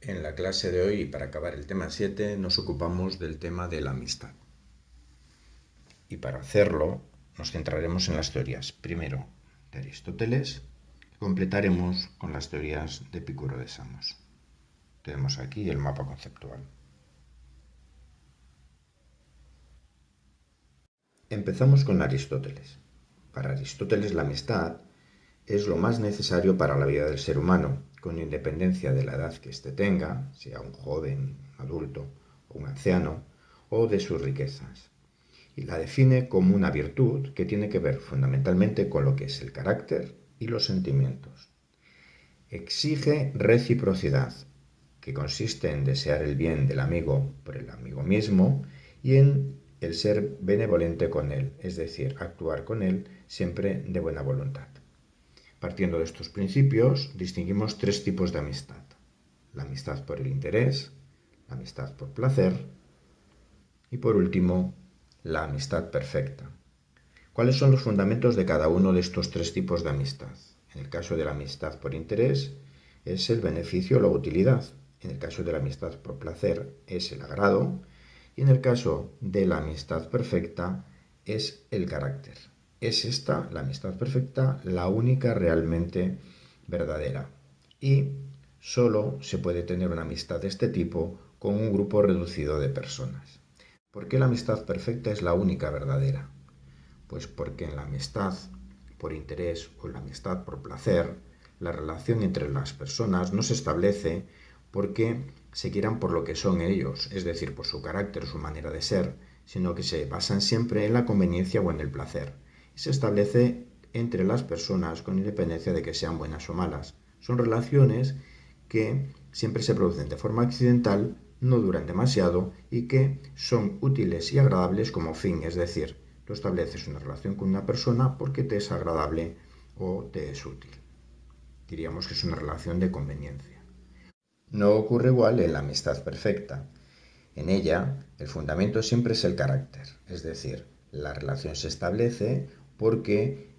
En la clase de hoy, para acabar el tema 7, nos ocupamos del tema de la amistad. Y para hacerlo, nos centraremos en las teorías, primero de Aristóteles, y completaremos con las teorías de Epicuro de Samos. Tenemos aquí el mapa conceptual. Empezamos con Aristóteles. Para Aristóteles la amistad es lo más necesario para la vida del ser humano, con independencia de la edad que éste tenga, sea un joven, adulto o un anciano, o de sus riquezas. Y la define como una virtud que tiene que ver fundamentalmente con lo que es el carácter y los sentimientos. Exige reciprocidad, que consiste en desear el bien del amigo por el amigo mismo y en el ser benevolente con él, es decir, actuar con él siempre de buena voluntad. Partiendo de estos principios, distinguimos tres tipos de amistad. La amistad por el interés, la amistad por placer y por último, la amistad perfecta. ¿Cuáles son los fundamentos de cada uno de estos tres tipos de amistad? En el caso de la amistad por interés es el beneficio o la utilidad. En el caso de la amistad por placer es el agrado. Y en el caso de la amistad perfecta es el carácter. Es esta, la amistad perfecta, la única realmente verdadera. Y solo se puede tener una amistad de este tipo con un grupo reducido de personas. ¿Por qué la amistad perfecta es la única verdadera? Pues porque en la amistad por interés o la amistad por placer, la relación entre las personas no se establece porque se quieran por lo que son ellos, es decir, por su carácter, su manera de ser, sino que se basan siempre en la conveniencia o en el placer se establece entre las personas con independencia de que sean buenas o malas. Son relaciones que siempre se producen de forma accidental, no duran demasiado y que son útiles y agradables como fin, es decir, tú estableces una relación con una persona porque te es agradable o te es útil. Diríamos que es una relación de conveniencia. No ocurre igual en la amistad perfecta. En ella, el fundamento siempre es el carácter, es decir, la relación se establece porque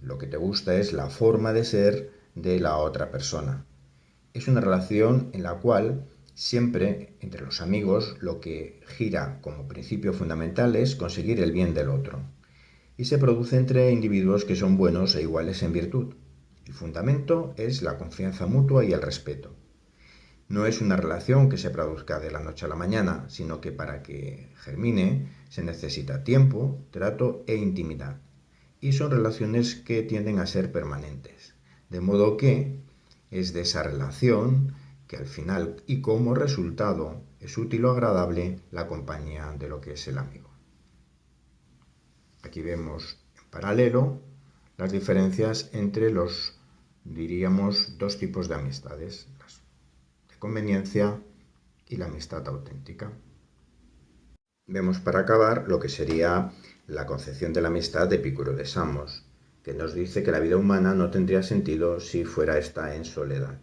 lo que te gusta es la forma de ser de la otra persona. Es una relación en la cual siempre entre los amigos lo que gira como principio fundamental es conseguir el bien del otro. Y se produce entre individuos que son buenos e iguales en virtud. El fundamento es la confianza mutua y el respeto. No es una relación que se produzca de la noche a la mañana, sino que para que germine se necesita tiempo, trato e intimidad y son relaciones que tienden a ser permanentes. De modo que es de esa relación que al final y como resultado es útil o agradable la compañía de lo que es el amigo. Aquí vemos en paralelo las diferencias entre los, diríamos, dos tipos de amistades, las de conveniencia y la amistad auténtica. Vemos para acabar lo que sería la concepción de la amistad de Epicuro de Samos, que nos dice que la vida humana no tendría sentido si fuera esta en soledad.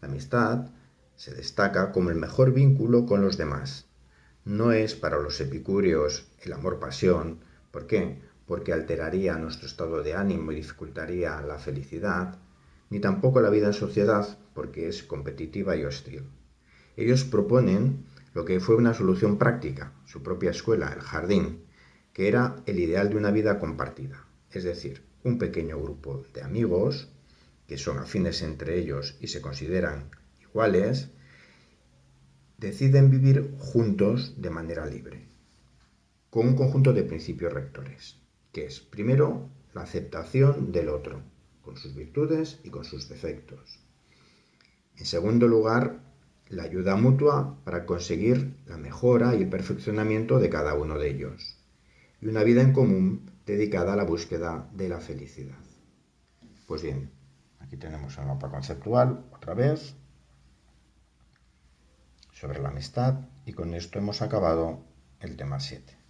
La amistad se destaca como el mejor vínculo con los demás. No es para los epicúreos el amor-pasión. ¿Por qué? Porque alteraría nuestro estado de ánimo y dificultaría la felicidad, ni tampoco la vida en sociedad, porque es competitiva y hostil. Ellos proponen lo que fue una solución práctica, su propia escuela, el jardín, que era el ideal de una vida compartida, es decir, un pequeño grupo de amigos que son afines entre ellos y se consideran iguales, deciden vivir juntos de manera libre, con un conjunto de principios rectores, que es, primero, la aceptación del otro, con sus virtudes y con sus defectos. En segundo lugar, la ayuda mutua para conseguir la mejora y el perfeccionamiento de cada uno de ellos y una vida en común dedicada a la búsqueda de la felicidad. Pues bien, aquí tenemos el mapa conceptual otra vez sobre la amistad y con esto hemos acabado el tema 7.